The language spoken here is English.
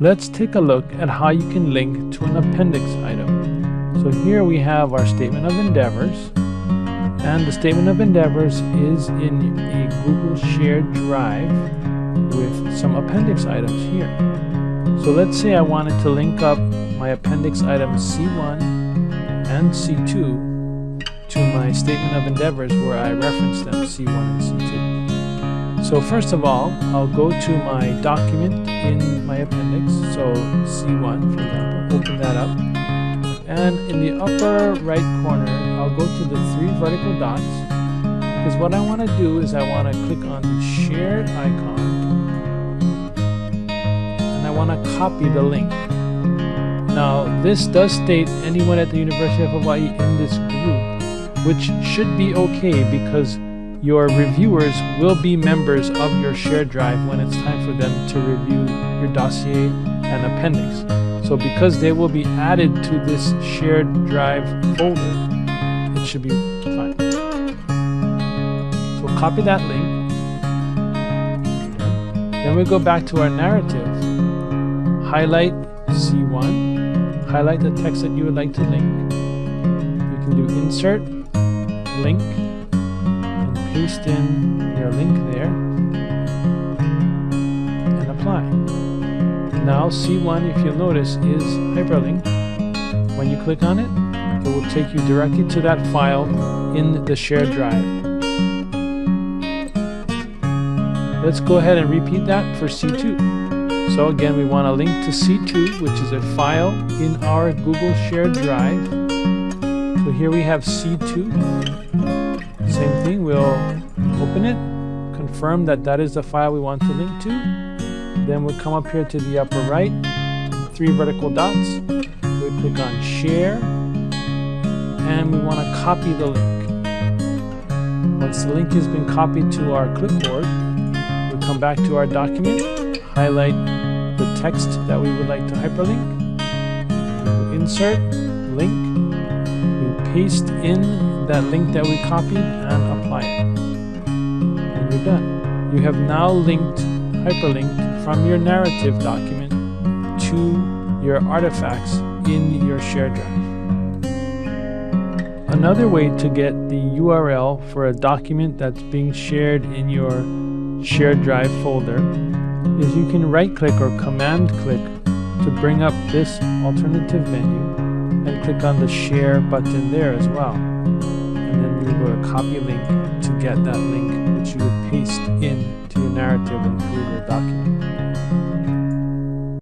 let's take a look at how you can link to an appendix item. So here we have our statement of endeavors and the statement of endeavors is in a Google shared drive with some appendix items here. So let's say I wanted to link up my appendix items C1 and C2 to my statement of endeavors where I reference them C1 and C2. So first of all, I'll go to my document in my appendix, so C1 for example, open that up. And in the upper right corner, I'll go to the three vertical dots because what I want to do is I want to click on the shared icon and I want to copy the link. Now this does state anyone at the University of Hawaii in this group which should be okay because your reviewers will be members of your shared drive when it's time for them to review your dossier and appendix. So because they will be added to this shared drive folder, it should be fine. So copy that link. Then we go back to our narrative. Highlight C1. Highlight the text that you would like to link. You can do insert, link, paste in your link there and apply. Now C1, if you'll notice, is hyperlinked. When you click on it, it will take you directly to that file in the shared drive. Let's go ahead and repeat that for C2. So again, we want to link to C2, which is a file in our Google Shared Drive. So here we have C2. We'll open it, confirm that that is the file we want to link to. Then we'll come up here to the upper right, three vertical dots. We click on share, and we want to copy the link. Once the link has been copied to our clipboard, we come back to our document, highlight the text that we would like to hyperlink, insert, link, we paste in that link that we copied and apply it. And you're done. You have now linked, hyperlinked from your narrative document to your artifacts in your shared drive. Another way to get the URL for a document that's being shared in your shared drive folder is you can right click or command click to bring up this alternative menu and click on the share button there as well And then you go to copy link to get that link which you would paste in to your narrative and your document.